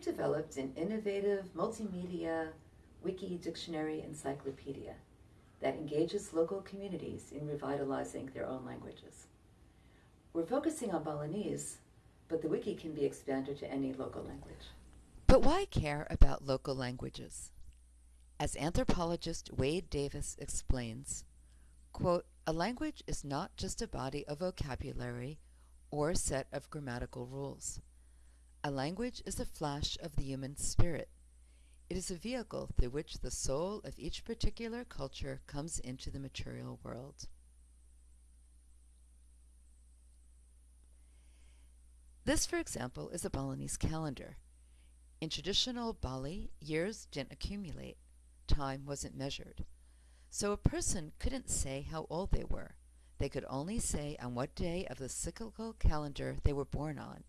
we've developed an innovative multimedia wiki dictionary encyclopedia that engages local communities in revitalizing their own languages. We're focusing on Balinese, but the wiki can be expanded to any local language. But why care about local languages? As anthropologist Wade Davis explains, quote, a language is not just a body of vocabulary or a set of grammatical rules. A language is a flash of the human spirit. It is a vehicle through which the soul of each particular culture comes into the material world. This, for example, is a Balinese calendar. In traditional Bali, years didn't accumulate. Time wasn't measured. So a person couldn't say how old they were. They could only say on what day of the cyclical calendar they were born on,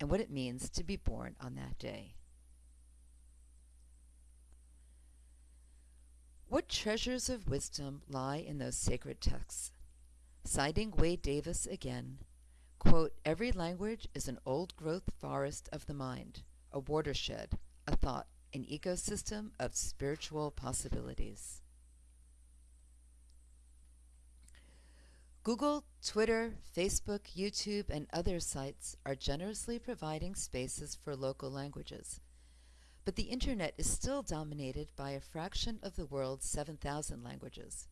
and what it means to be born on that day. What treasures of wisdom lie in those sacred texts? Citing Wade Davis again, quote, every language is an old-growth forest of the mind, a watershed, a thought, an ecosystem of spiritual possibilities. Google, Twitter, Facebook, YouTube, and other sites are generously providing spaces for local languages. But the Internet is still dominated by a fraction of the world's 7,000 languages,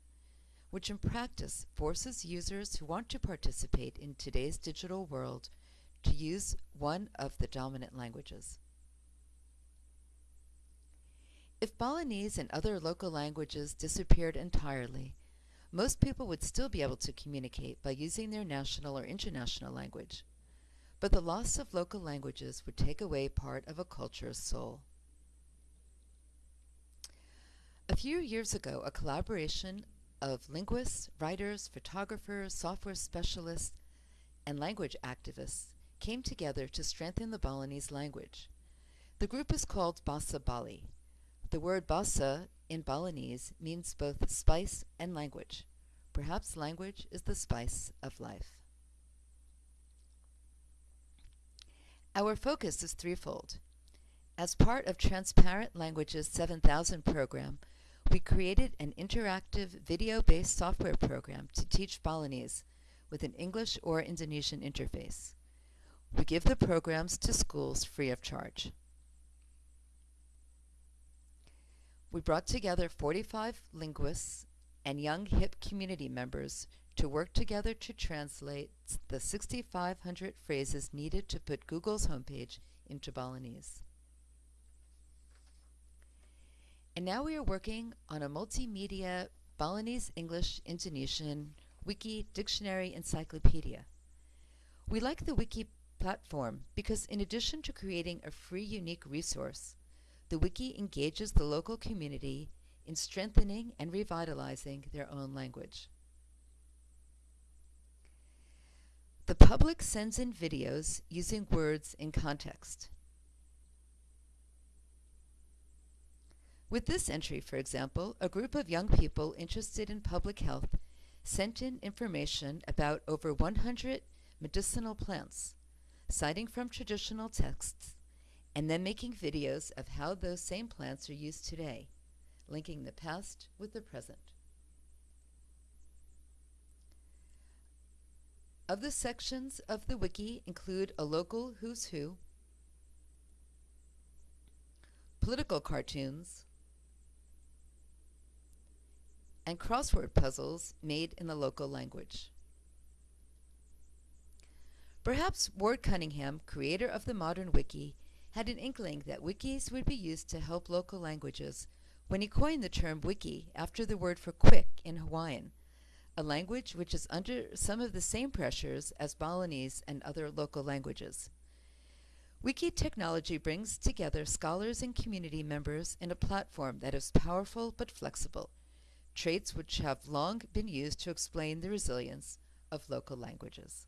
which in practice forces users who want to participate in today's digital world to use one of the dominant languages. If Balinese and other local languages disappeared entirely, most people would still be able to communicate by using their national or international language. But the loss of local languages would take away part of a culture's soul. A few years ago, a collaboration of linguists, writers, photographers, software specialists, and language activists came together to strengthen the Balinese language. The group is called Basa Bali. The word Basa in Balinese means both spice and language. Perhaps language is the spice of life. Our focus is threefold. As part of Transparent Languages 7000 program, we created an interactive video-based software program to teach Balinese with an English or Indonesian interface. We give the programs to schools free of charge. We brought together 45 linguists and young hip community members to work together to translate the 6,500 phrases needed to put Google's homepage into Balinese. And now we are working on a multimedia Balinese English Indonesian wiki dictionary encyclopedia. We like the wiki platform because in addition to creating a free unique resource, the wiki engages the local community in strengthening and revitalizing their own language. The public sends in videos using words in context. With this entry, for example, a group of young people interested in public health sent in information about over 100 medicinal plants, citing from traditional texts and then making videos of how those same plants are used today, linking the past with the present. The sections of the wiki include a local who's who, political cartoons, and crossword puzzles made in the local language. Perhaps Ward Cunningham, creator of the modern wiki, had an inkling that wikis would be used to help local languages when he coined the term wiki after the word for quick in Hawaiian, a language which is under some of the same pressures as Balinese and other local languages. Wiki technology brings together scholars and community members in a platform that is powerful but flexible, traits which have long been used to explain the resilience of local languages.